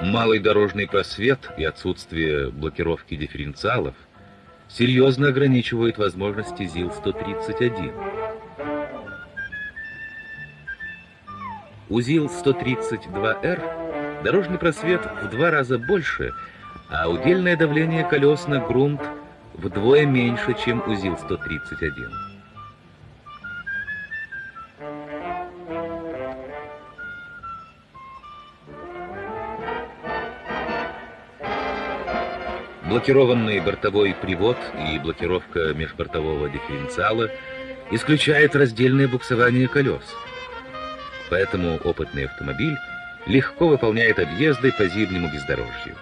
Малый дорожный просвет и отсутствие блокировки дифференциалов серьезно ограничивают возможности ЗИЛ-131. У ЗИЛ-132Р дорожный просвет в два раза больше, а удельное давление колес на грунт вдвое меньше, чем у ЗИЛ-131. Блокированный бортовой привод и блокировка межбортового дифференциала исключает раздельное буксование колес. Поэтому опытный автомобиль легко выполняет объезды по зимнему бездорожью.